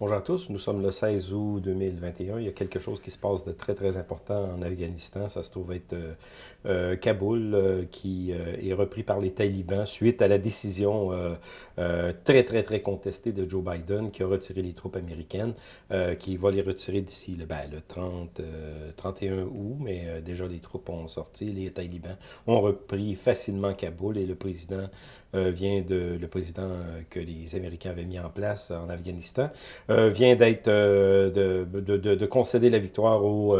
Bonjour à tous, nous sommes le 16 août 2021. Il y a quelque chose qui se passe de très très important en Afghanistan. Ça se trouve être euh, euh, Kaboul euh, qui est repris par les talibans suite à la décision très très très contestée de Joe Biden qui a retiré les troupes américaines, qui va les retirer d'ici le, ben, le 30, 31 août, mais déjà les troupes ont sorti. Les talibans ont repris facilement Kaboul et le président vient de le président que les Américains avaient mis en place en Afghanistan euh, vient d'être euh, de, de, de, de, concéder la victoire au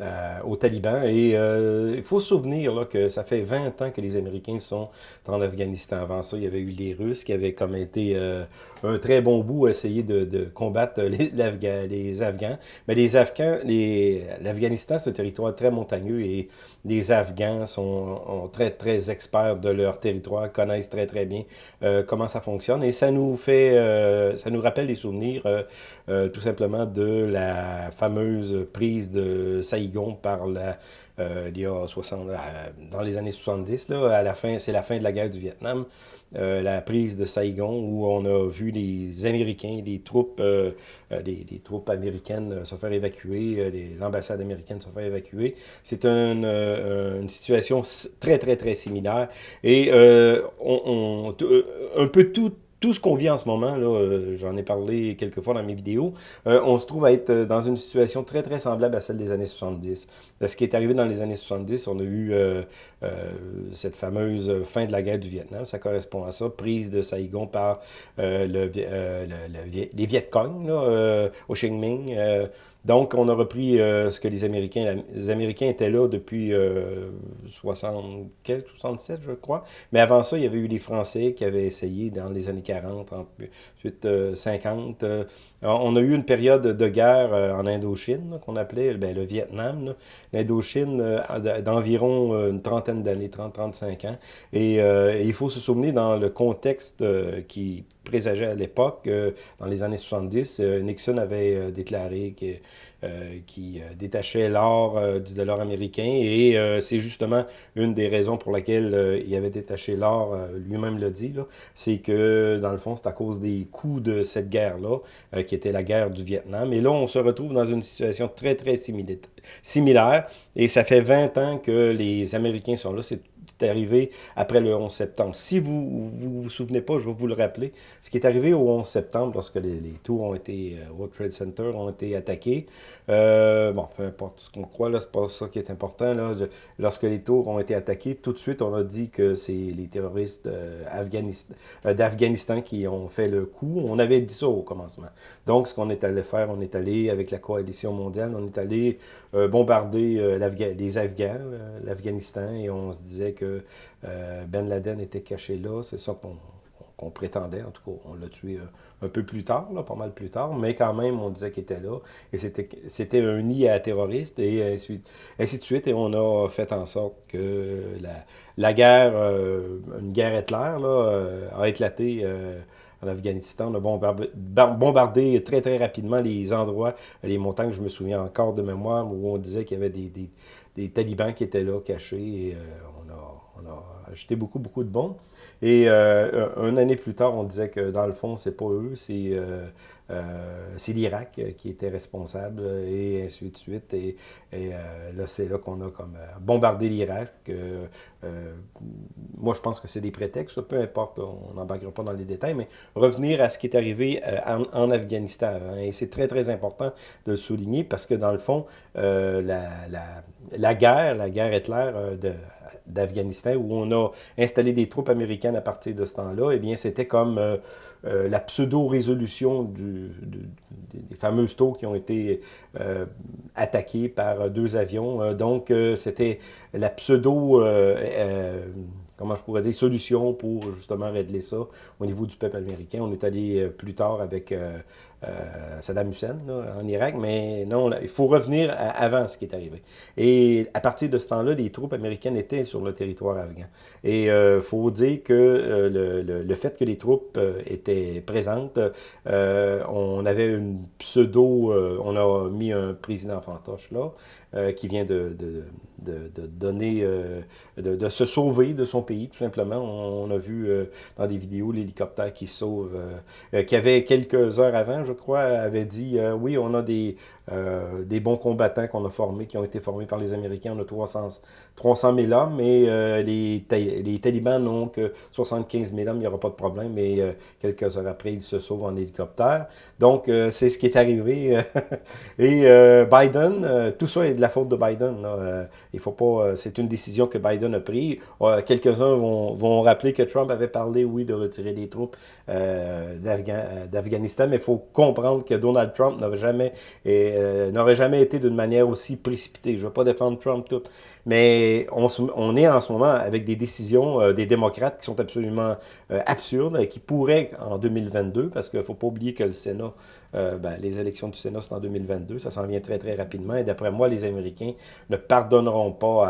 euh, euh, aux talibans. Et euh, il faut se souvenir là, que ça fait 20 ans que les Américains sont en Afghanistan. Avant ça, il y avait eu les Russes qui avaient comme été euh, un très bon bout à essayer de, combattre les, Afghans. Mais les Afghans, l'Afghanistan, c'est un territoire très montagneux et les Afghans sont, très, très experts de leur territoire, connaissent très, très bien comment ça fonctionne. Et ça nous fait, ça nous rappelle des souvenirs tout simplement de la fameuse prise de Saïd par la, euh, il y a 60, euh, dans les années 70, là, à la fin, c'est la fin de la guerre du Vietnam, euh, la prise de Saigon, où on a vu les Américains, les troupes, les, troupes américaines se faire évacuer, l'ambassade américaine se faire évacuer. C'est une situation très, très, très similaire. Et on, un peu tout tout ce qu'on vit en ce moment, là, euh, j'en ai parlé quelques fois dans mes vidéos, euh, on se trouve à être euh, dans une situation très, très semblable à celle des années 70. Ce qui est arrivé dans les années 70, on a eu cette fameuse fin de la guerre du Vietnam, ça correspond à ça, prise de Saigon par le, les Viet Cong, là, Ho Chi Minh, donc, on a repris euh, ce que les Américains... Les Américains étaient là depuis euh, 60, 67, je crois. Mais avant ça, il y avait eu les Français qui avaient essayé dans les années 40, ensuite 50. Euh, on a eu une période de guerre euh, en Indochine, qu'on appelait ben, le Vietnam. L'Indochine d'environ une trentaine d'années, 30-35 ans. Et il faut se souvenir dans le contexte qui présageait à l'époque, dans les années 70, Nixon avait déclaré que euh, qui euh, détachait l'or euh, du dollar américain et c'est justement une des raisons pour laquelle il avait détaché l'or, lui-même l'a dit, c'est que dans le fond c'est à cause des coûts de cette guerre-là, qui était la guerre du Vietnam. Et là on se retrouve dans une situation très très similaire et ça fait 20 ans que les Américains sont là, c'est arrivé après le 11 septembre. Si vous vous, vous souvenez pas, je vais vous le rappeler, ce qui est arrivé au 11 septembre, lorsque les, tours ont été, euh, World Trade Center ont été attaqués, euh, bon, peu importe ce qu'on croit, là, c'est pas ça qui est important, là, lorsque les tours ont été attaqués, tout de suite, on a dit que c'est les terroristes euh, d'Afghanistan qui ont fait le coup. On avait dit ça au commencement. Donc, ce qu'on est allé faire, on est allé, avec la coalition mondiale, on est allé bombarder les Afghans, l'Afghanistan, et on se disait que euh, ben Laden était caché là. C'est ça qu'on prétendait, en tout cas, on l'a tué euh, un peu plus tard, pas mal plus tard, mais quand même, on disait qu'il était là, et c'était un nid à terroristes, et ainsi, ainsi, de suite, et on a fait en sorte que la, guerre, euh, une guerre Hitler, a éclaté en Afghanistan. On a bombardé, très, très rapidement les endroits, les montagnes, je me souviens encore de mémoire, où on disait qu'il y avait des, talibans qui étaient là, cachés, et on a on a acheté beaucoup, beaucoup de bons. Et euh, une année plus tard, on disait que dans le fond, c'est pas eux, c'est euh, euh, l'Irak qui était responsable, et ainsi de suite. Et, là, c'est là qu'on a comme bombardé l'Irak. moi, je pense que c'est des prétextes, peu importe, on n'embarquera pas dans les détails, mais revenir à ce qui est arrivé en, Afghanistan. et c'est très, très important de le souligner parce que dans le fond, la, guerre, la guerre Hitler de d'Afghanistan, où on a installé des troupes américaines à partir de ce temps-là, eh bien, c'était comme euh, euh, la pseudo-résolution des fameuses tours qui ont été euh, attaquées par deux avions. donc, c'était la pseudo comment je pourrais dire, solution pour justement régler ça au niveau du peuple américain. On est allé euh, plus tard avec euh, euh, Saddam Hussein en Irak, mais non, il faut revenir avant ce qui est arrivé. Et à partir de ce temps-là, les troupes américaines étaient sur le territoire afghan. Et il faut dire que le, le, fait que les troupes étaient présentes, on avait une pseudo, on a mis un président fantoche là, qui vient de de, donner, euh, de, se sauver de son pays, tout simplement. On, a vu euh, dans des vidéos l'hélicoptère qui sauve, euh, qui avait quelques heures avant, je crois, avait dit oui, on a des, des bons combattants qu'on a formés, qui ont été formés par les Américains. On a 300, 300 000 hommes, mais les, les talibans n'ont que 75 000 hommes, il n'y aura pas de problème. Mais quelques heures après, ils se sauvent en hélicoptère. Donc, c'est ce qui est arrivé. Et Biden, tout ça est de la faute de Biden. Il faut pas. Euh, c'est une décision que Biden a prise. Euh, quelques-uns vont, vont, rappeler que Trump avait parlé, oui, de retirer les troupes euh, d'Afghanistan, mais il faut comprendre que Donald Trump n'aurait jamais, n'aurait jamais été d'une manière aussi précipitée. Je ne veux pas défendre Trump tout, mais on, est en ce moment avec des décisions des démocrates qui sont absolument absurdes, qui pourraient en 2022, parce qu'il ne faut pas oublier que le Sénat, ben, les élections du Sénat, c'est en 2022, ça s'en vient très, très rapidement, et d'après moi, les Américains ne pardonneront pas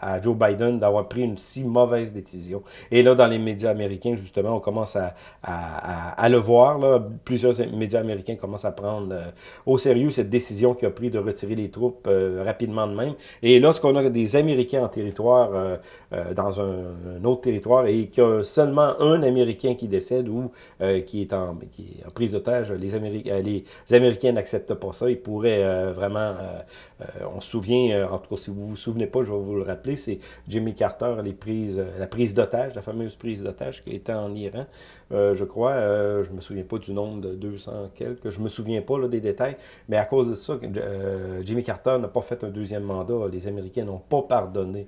à, Joe Biden d'avoir pris une si mauvaise décision. Et là, dans les médias américains, justement, on commence à, le voir. Plusieurs médias américains commencent à prendre euh, au sérieux cette décision qu'il a pris de retirer les troupes euh, rapidement de même. Et lorsqu'on a des Américains en territoire, euh, dans un, autre territoire, et qu'il y a seulement un Américain qui décède ou qui, est en, qui est en prise d'otage, les, Américains les Américains n'acceptent pas ça. Ils pourraient vraiment... on se souvient, en tout cas, si vous vous souvenez pas, je vais vous le rappeler, c'est Jimmy Carter, les prises, la prise d'otage, la fameuse prise d'otage qui était en Iran, euh, je crois. Euh, je me souviens pas du nombre de 200 quelques, je me souviens pas des détails, mais à cause de ça, euh, Jimmy Carter n'a pas fait un deuxième mandat. Les Américains n'ont pas pardonné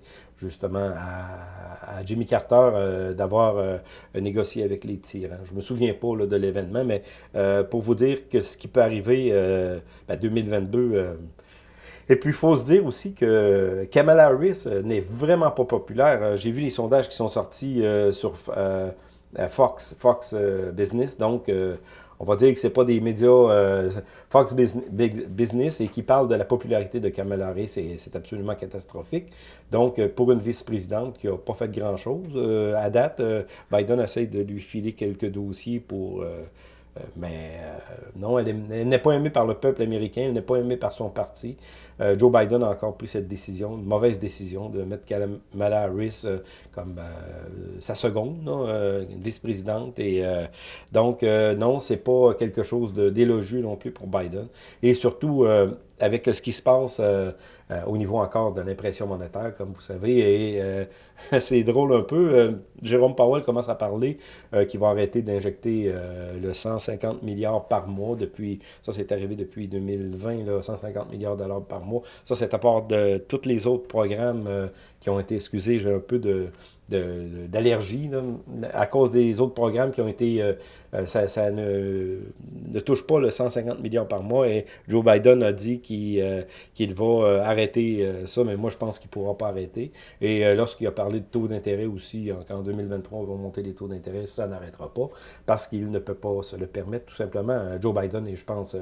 justement à, Jimmy Carter d'avoir négocié avec les tyrans. Je me souviens pas de l'événement, mais pour vous dire que ce qui peut arriver, ben, 2022 et puis, il faut se dire aussi que Kamala Harris euh, n'est vraiment pas populaire. Euh, j'ai vu les sondages qui sont sortis euh, sur Fox, Fox Business. Donc, on va dire que ce pas des médias Fox Business et qui parlent de la popularité de Kamala Harris. C'est absolument catastrophique. Donc, pour une vice-présidente qui n'a pas fait grand-chose, à date, Biden essaie de lui filer quelques dossiers pour euh, mais euh, non, elle n'est pas aimée par le peuple américain, elle n'est pas aimée par son parti. Euh, Joe Biden a encore pris cette décision, une mauvaise décision, de mettre Kamala Harris comme sa seconde, vice-présidente. Et donc, non, c'est pas quelque chose d'élogieux non plus pour Biden. Et surtout, avec ce qui se passe au niveau encore de l'impression monétaire, comme vous savez. Et c'est drôle un peu. Jérôme Powell commence à parler qu'il va arrêter d'injecter le 150 milliards par mois depuis, ça c'est arrivé depuis 2020, là, 150 milliards de dollars par mois. Ça, c'est à part de tous les autres programmes qui ont été, excusez, j'ai un peu de d'allergie à cause des autres programmes qui ont été, euh, euh, ça, ne, ne, touche pas le 150 milliards par mois et Joe Biden a dit qu'il euh, va arrêter ça, mais moi je pense qu'il ne pourra pas arrêter. Et lorsqu'il a parlé de taux d'intérêt aussi, qu'en 2023 on va monter les taux d'intérêt, ça n'arrêtera pas parce qu'il ne peut pas se le permettre tout simplement. Joe Biden, et je pense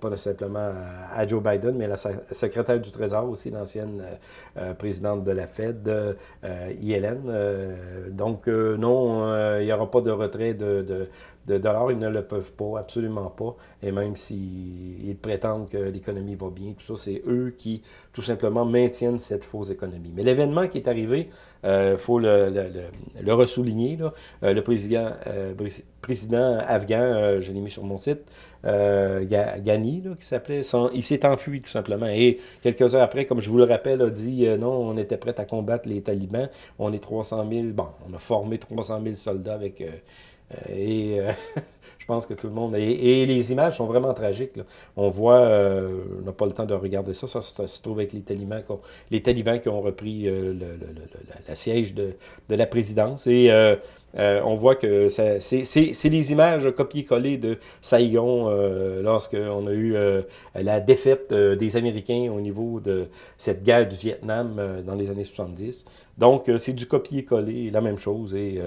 pas simplement à Joe Biden, mais la secrétaire du Trésor aussi, l'ancienne présidente de la Fed, Yellen, euh, donc, euh, non, euh, il n'y aura pas de retrait de, dollars. Ils ne le peuvent pas, absolument pas. Et même s'ils prétendent que l'économie va bien, tout ça, c'est eux qui, tout simplement, maintiennent cette fausse économie. Mais l'événement qui est arrivé, il faut le, ressouligner, le président afghan, je l'ai mis sur mon site, Ghani, qui s'appelait, il s'est enfui tout simplement. Et quelques heures après, comme je vous le rappelle, a dit non, on était prêt à combattre les talibans. On est 300 000, bon, on a formé 300 000 soldats avec euh, et euh, je pense que tout le monde... Et, les images sont vraiment tragiques. On voit, euh, on n'a pas le temps de regarder ça, ça se trouve avec les talibans, qui ont repris le, la siège de, la présidence. Et on voit que c'est les images copiées-collées de Saigon euh, lorsqu'on a eu la défaite des Américains au niveau de cette guerre du Vietnam dans les années 70. Donc, c'est du copier-coller, la même chose. Et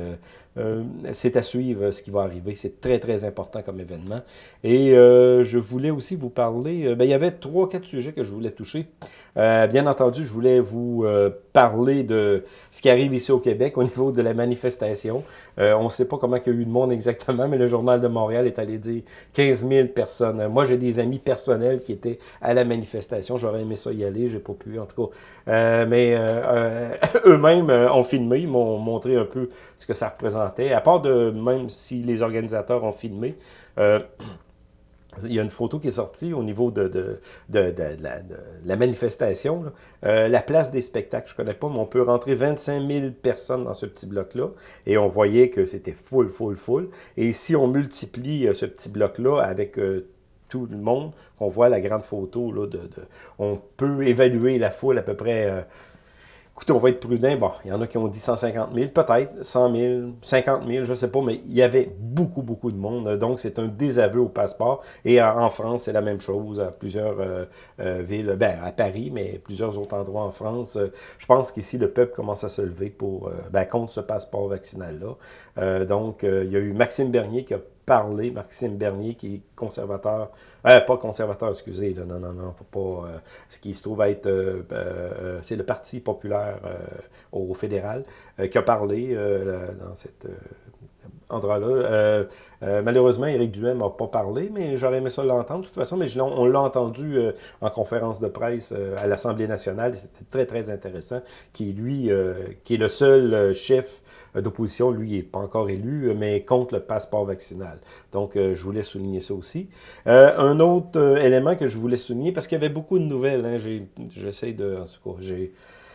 euh, c'est à suivre ce qui va arriver. C'est très, très important comme événement. Et euh, je voulais aussi vous parler... Euh, ben, il y avait trois, quatre sujets que je voulais toucher. Euh, bien entendu, je voulais vous euh, parler de ce qui arrive ici au Québec au niveau de la manifestation. Euh, on ne sait pas comment il y a eu de monde exactement, mais le Journal de Montréal est allé dire 15 000 personnes. moi, j'ai des amis personnels qui étaient à la manifestation. J'aurais aimé ça y aller, j'ai pas pu en tout cas. mais eux-mêmes ont filmé, ils m'ont montré un peu ce que ça représentait. À part de, même si les organisateurs ont filmé, il y a une photo qui est sortie au niveau de, la, manifestation. Euh, la place des spectacles, je ne connais pas, mais on peut rentrer 25 000 personnes dans ce petit bloc-là. Et on voyait que c'était full, full, full. Et si on multiplie euh, ce petit bloc-là avec euh, tout le monde, on voit la grande photo, là, de, on peut évaluer la foule à peu près Écoutez, on va être prudent. Bon, il y en a qui ont dit 150 000, peut-être 100 000, 50 000, je ne sais pas, mais il y avait beaucoup, beaucoup de monde. Donc, c'est un désaveu au passeport. Et en France, c'est la même chose à plusieurs euh, euh, villes, ben, à Paris, mais plusieurs autres endroits en France. Euh, je pense qu'ici, le peuple commence à se lever pour, ben, contre ce passeport vaccinal-là. donc, il y a eu Maxime Bernier qui a parler, Maxime Bernier, qui est conservateur, euh, pas conservateur, excusez, non, non, non, faut pas, euh, ce qui se trouve être, euh, c'est le Parti populaire au fédéral, qui a parlé dans cette Euh, euh, malheureusement, Éric Duhem n'a pas parlé, mais j'aurais aimé ça l'entendre de toute façon, mais on, l'a entendu euh, en conférence de presse à l'Assemblée nationale, c'était très, très intéressant, qui, lui, qui est le seul chef d'opposition, lui, n'est pas encore élu, mais contre le passeport vaccinal. Donc, je voulais souligner ça aussi. un autre élément que je voulais souligner, parce qu'il y avait beaucoup de nouvelles, hein, j'essaie de,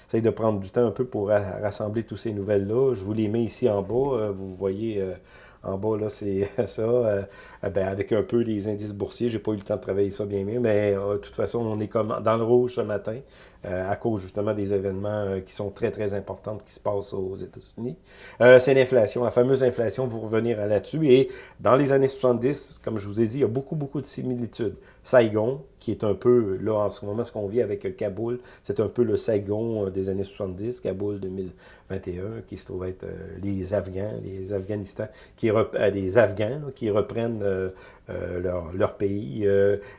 J'essaie de prendre du temps un peu pour rassembler toutes ces nouvelles-là. Je vous les mets ici en bas. Euh, vous voyez euh, en bas, là, c'est ça. Euh, ben, avec un peu les indices boursiers, j'ai pas eu le temps de travailler ça bien mieux, mais de toute façon, on est comme dans le rouge ce matin, à cause justement des événements qui sont très, très importants qui se passent aux États-Unis. c'est l'inflation, la fameuse inflation, vous revenir là-dessus. Et dans les années 70, comme je vous ai dit, il y a beaucoup, beaucoup de similitudes. Saigon, qui est un peu, là, en ce moment, ce qu'on vit avec Kaboul, c'est un peu le Saigon euh, des années 70, Kaboul 2021, qui se trouve être euh, les Afghans, les Afghanistan, qui euh, les Afghans qui reprennent leur, leur, pays,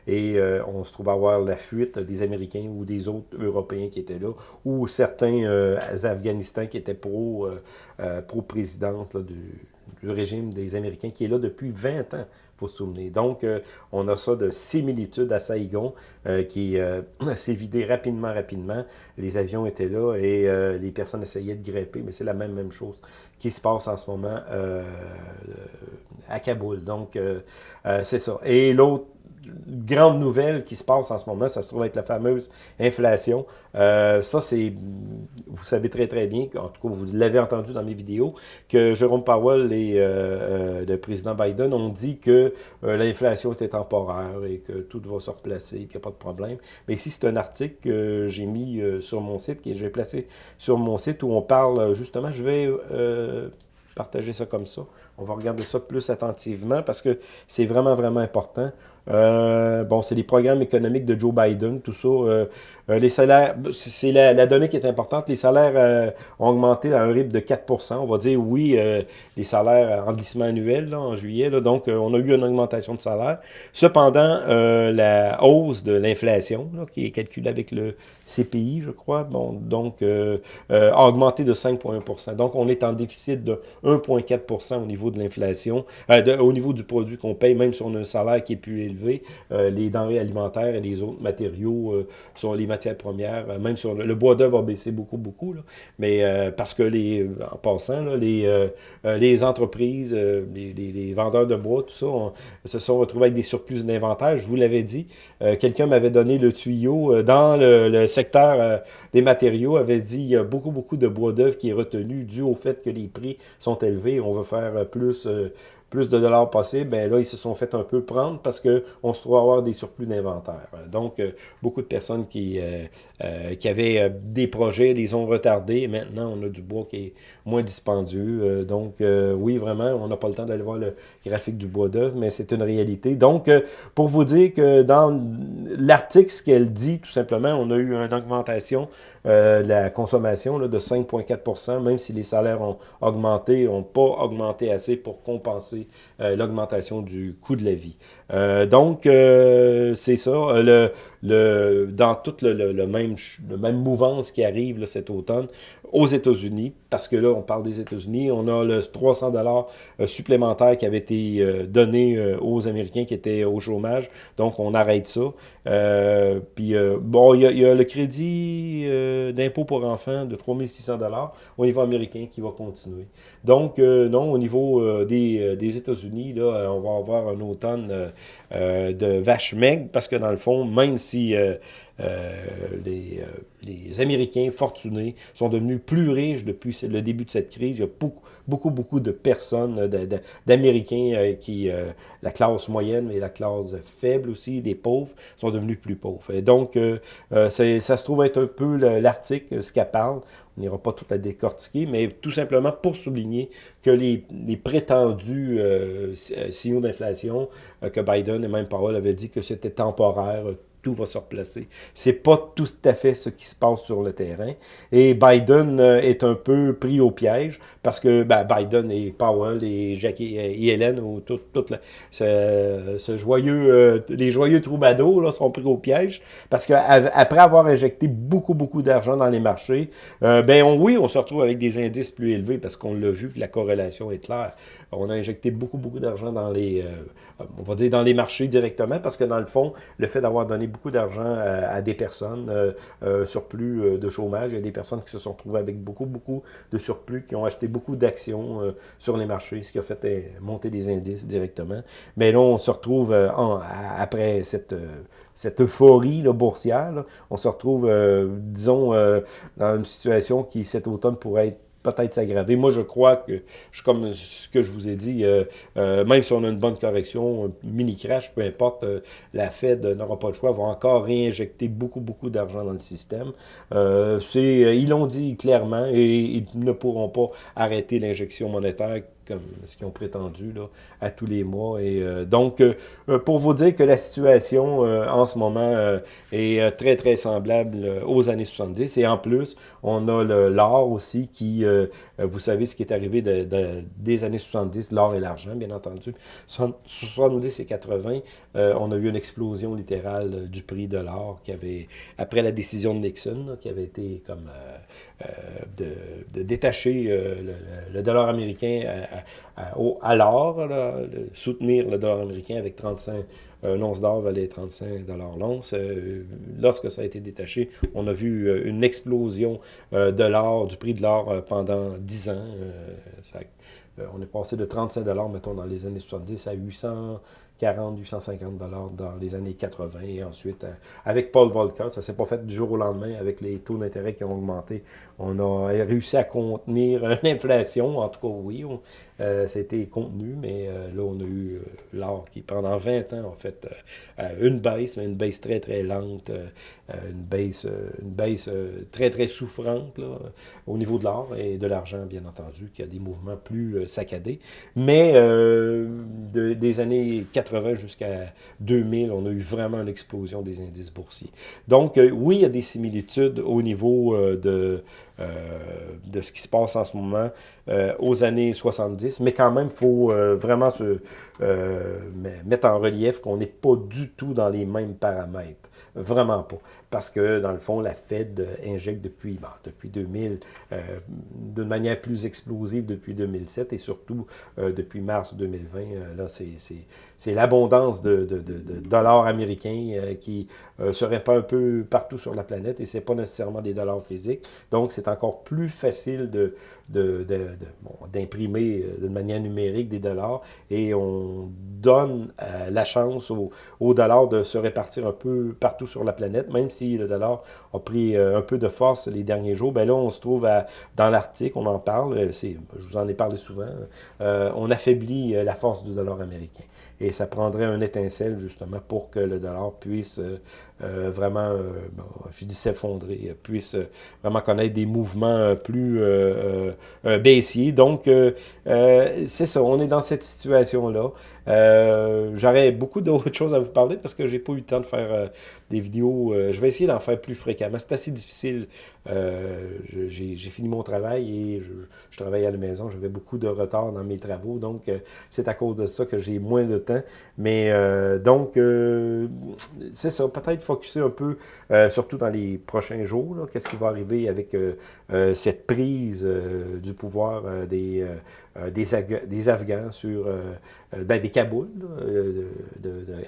et on se trouve avoir la fuite des Américains ou des autres Européens qui étaient là, ou certains Afghanistans qui étaient pro, pro présidence du du régime des Américains qui est là depuis 20 ans, faut se souvenir. Donc, euh, on a ça de similitude à Saigon euh, qui euh, s'est vidé rapidement, rapidement. Les avions étaient là et les personnes essayaient de grimper, mais c'est la même, même chose qui se passe en ce moment à Kaboul. Donc, c'est ça. Et l'autre grande nouvelle qui se passe en ce moment, ça se trouve être la fameuse inflation. Euh, ça, c'est, vous savez très très bien, en tout cas vous l'avez entendu dans mes vidéos, que Jérôme Powell et euh, euh, le président Biden ont dit que l'inflation était temporaire et que tout va se replacer, qu'il n'y a pas de problème. Mais ici, c'est un article que j'ai mis sur mon site, que j'ai placé sur mon site où on parle justement, je vais partager ça comme ça. On va regarder ça plus attentivement parce que c'est vraiment, vraiment important. Euh, bon, c'est les programmes économiques de Joe Biden, tout ça. Euh, euh, les salaires, c'est la, donnée qui est importante. Les salaires ont augmenté à un rythme de 4% On va dire, oui, les salaires en glissement annuel en juillet. donc, on a eu une augmentation de salaire. Cependant, la hausse de l'inflation, qui est calculée avec le CPI, je crois, bon, donc, a augmenté de 5,1% Donc, on est en déficit de 1,4 au niveau de l'inflation, au niveau du produit qu'on paye, même si on a un salaire qui est plus élevé euh, les denrées alimentaires et les autres matériaux euh, sur les matières premières, euh, même sur le, bois d'œuvre a baissé beaucoup, beaucoup, mais parce que les, en passant, les, les entreprises, les, vendeurs de bois, tout ça, se sont retrouvés avec des surplus d'inventaire. Je vous l'avais dit, quelqu'un m'avait donné le tuyau dans le, secteur des matériaux, avait dit il y a beaucoup, beaucoup de bois d'œuvre qui est retenu dû au fait que les prix sont élevés. On va faire plus plus de dollars possible, ben là, ils se sont fait un peu prendre parce qu'on se trouve avoir des surplus d'inventaire. Donc, euh, beaucoup de personnes qui, euh, euh, qui avaient des projets les ont retardés. Maintenant, on a du bois qui est moins dispendieux. donc, oui, vraiment, on n'a pas le temps d'aller voir le graphique du bois d'œuvre, mais c'est une réalité. Donc, pour vous dire que dans l'article, ce qu'elle dit, tout simplement, on a eu une augmentation de la consommation de 5,4% même si les salaires ont augmenté, n'ont pas augmenté assez pour compenser compenser l'augmentation du coût de la vie. donc, c'est ça. Le, le, dans toute le, même, le même mouvance qui arrive cet automne aux États-Unis, parce que là, on parle des États-Unis, on a le 300 dollars supplémentaire qui avait été donné aux Américains qui étaient au chômage. Donc, on arrête ça. puis, bon, il y, a le crédit d'impôt pour enfants de 3600 dollars au niveau américain qui va continuer. Donc, non, au niveau des, des États-Unis, là, on va avoir un automne de vache maigre, parce que dans le fond, même si euh, euh, les, euh, Américains fortunés sont devenus plus riches depuis le début de cette crise. Il y a beaucoup, beaucoup, beaucoup de personnes, d'Américains qui, la classe moyenne, mais la classe faible aussi, les pauvres, sont devenus plus pauvres. Et donc, ça se trouve être un peu l'article, ce qu'elle parle. On n'ira pas tout la décortiquer, mais tout simplement pour souligner que les, les prétendus signaux d'inflation que Biden et même Powell avaient dit que c'était temporaire, tout va se replacer. C'est pas tout à fait ce qui se passe sur le terrain. Et Biden euh, est un peu pris au piège parce que ben, Biden et Powell et Jackie et Hélène ou tout, ce, ce, joyeux, euh, les joyeux troubadours là, sont pris au piège parce qu'après avoir injecté beaucoup, beaucoup d'argent dans les marchés, euh, ben on, oui, on se retrouve avec des indices plus élevés parce qu'on l'a vu que la corrélation est claire. On a injecté beaucoup, beaucoup d'argent dans dans les marchés directement parce que dans le fond, le fait d'avoir donné beaucoup d'argent à, des personnes, euh, euh, surplus euh, de chômage. Il y a des personnes qui se sont retrouvées avec beaucoup, beaucoup de surplus, qui ont acheté beaucoup d'actions sur les marchés, ce qui a fait monter des indices directement. Mais là, on se retrouve, après cette cette euphorie boursière, on se retrouve, disons, dans une situation qui, cet automne, pourrait être peut-être s'aggraver. Moi, je crois que, comme ce que je vous ai dit, euh, euh, même si on a une bonne correction, un mini-crash, peu importe, euh, la Fed n'aura pas le choix, va encore réinjecter beaucoup, beaucoup d'argent dans le système. ils l'ont dit clairement et ils ne pourront pas arrêter l'injection monétaire comme ce qu'ils ont prétendu à tous les mois. Et euh, donc, euh, euh, pour vous dire que la situation en ce moment est très, très semblable aux années 70. Et en plus, on a l'or aussi qui, vous savez ce qui est arrivé des années 70, l'or et l'argent, bien entendu. 70 et 80, on a eu une explosion littérale du prix de l'or qui avait, après la décision de Nixon, qui avait été comme de, détacher le, dollar américain à, l'or, soutenir le dollar américain avec 35, un once d'or valait 35 dollars l'once. Euh, lorsque ça a été détaché, on a vu euh, une explosion euh, de l'or, du prix de l'or pendant 10 ans. on est passé de 35 dollars, mettons, dans les années 70 à 800 40, 850 dollars dans les années 80 et ensuite euh, avec Paul Volcker, ça s'est pas fait du jour au lendemain avec les taux d'intérêt qui ont augmenté. On a réussi à contenir l'inflation, en tout cas oui, euh, ça a été contenu, mais euh, là on a eu l'or qui pendant 20 ans en fait une baisse, mais une baisse très très lente, une baisse, une baisse très très souffrante là, au niveau de l'or et de l'argent bien entendu, qui a des mouvements plus saccadés. Mais de, des années 80 jusqu'à 2000, on a eu vraiment une explosion des indices boursiers. Donc, euh, oui, il y a des similitudes au niveau euh, de, euh, de ce qui se passe en ce moment aux années 70, mais quand même, il faut vraiment se mettre en relief qu'on n'est pas du tout dans les mêmes paramètres. Vraiment pas. Parce que, dans le fond, la Fed injecte depuis, depuis 2000, d'une manière plus explosive depuis 2007 et surtout depuis mars 2020. là, c'est l'abondance de, de, de, dollars américains euh, qui euh, se répand un peu partout sur la planète et c'est pas nécessairement des dollars physiques. Donc, c'est encore plus facile de, d'imprimer de, bon, euh, d'une manière numérique des dollars et on donne la chance aux, aux, dollars de se répartir un peu partout sur la planète, même si le dollar a pris un peu de force les derniers jours. Ben là, on se trouve dans l'article, on en parle, je vous en ai parlé souvent, on affaiblit la force du dollar américain. Et ça prendrait un étincelle, justement, pour que le dollar puisse euh, vraiment, je dis s'effondrer, puisse vraiment connaître des mouvements plus baissiers. Donc, c'est ça, on est dans cette situation-là. J'aurais beaucoup d'autres choses à vous parler parce que j'ai pas eu le temps de faire des vidéos. je vais essayer d'en faire plus fréquemment. C'est assez difficile. j'ai fini mon travail et je, je travaille à la maison. J'avais beaucoup de retard dans mes travaux. Donc, c'est à cause de ça que j'ai moins de temps. Mais euh, donc, euh, c'est ça, peut-être focuser un peu, euh, surtout dans les prochains jours, qu'est-ce qui va arriver avec cette prise du pouvoir des, des, Afghans sur, ben, des Kaboul,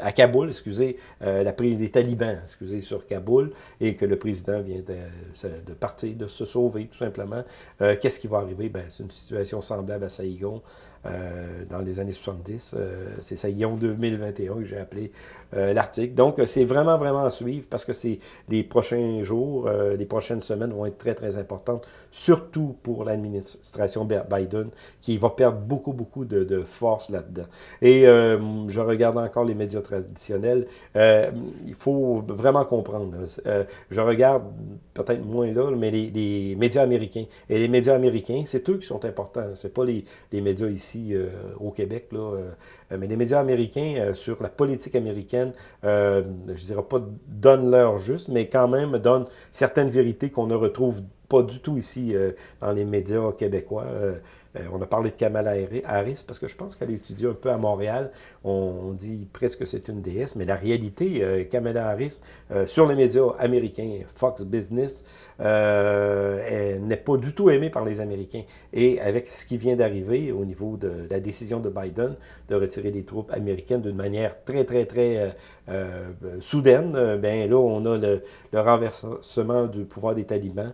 à Kaboul, excusez, la prise des talibans, excusez, sur Kaboul, et que le président vient de, de partir, de se sauver, tout simplement. qu'est-ce qui va arriver? Ben, c'est une situation semblable à Saïgon dans les années 70. Euh, c'est Saillon 2021 que j'ai appelé euh, l'article. Donc, euh, c'est vraiment, vraiment à suivre parce que c'est les prochains jours, les prochaines semaines vont être très, très importantes, surtout pour l'administration Biden, qui va perdre beaucoup, beaucoup de, force là-dedans. Et je regarde encore les médias traditionnels. il faut vraiment comprendre. je regarde peut-être moins là, mais les, médias américains. Et les médias américains, c'est eux qui sont importants. C'est pas les, les, médias ici au Québec. Là, euh, mais les médias américains euh, sur la politique américaine, euh, je dirais pas donnent leur juste, mais quand même donnent certaines vérités qu'on ne retrouve pas du tout ici dans les médias québécois. Euh, on a parlé de Kamala Harris parce que je pense qu'elle a étudié un peu à Montréal. On, dit presque que c'est une déesse, mais la réalité, euh, Kamala Harris, euh, sur les médias américains, Fox Business, n'est pas du tout aimée par les Américains. Et avec ce qui vient d'arriver au niveau de la décision de Biden de retirer les troupes américaines d'une manière très, très, très soudaine, ben là, on a le, renversement du pouvoir des talibans,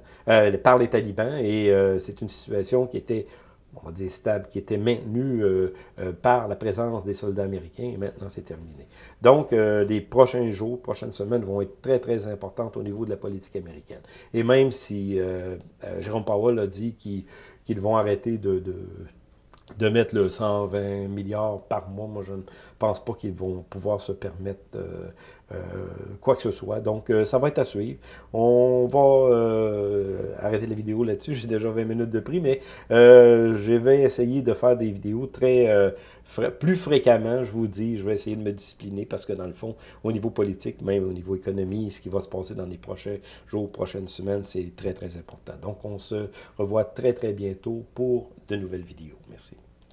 par les talibans, et c'est une situation qui était on va dire stable, qui était maintenu euh, euh, par la présence des soldats américains, et maintenant c'est terminé. Donc, euh, les prochains jours, prochaines semaines vont être très, très importantes au niveau de la politique américaine. Et même si Jérôme Powell a dit qu'ils vont arrêter de mettre le 120 milliards par mois. Moi, je ne pense pas qu'ils vont pouvoir se permettre euh, quoi que ce soit. Donc, euh, ça va être à suivre. On va arrêter la vidéo là-dessus. J'ai déjà 20 minutes de prix, mais je vais essayer de faire des vidéos très plus fréquemment, je vous dis. Je vais essayer de me discipliner parce que, dans le fond, au niveau politique, même au niveau économie, ce qui va se passer dans les prochains jours, prochaines semaines, c'est très, très important. Donc, on se revoit très, très bientôt pour de nouvelles vidéos. Merci.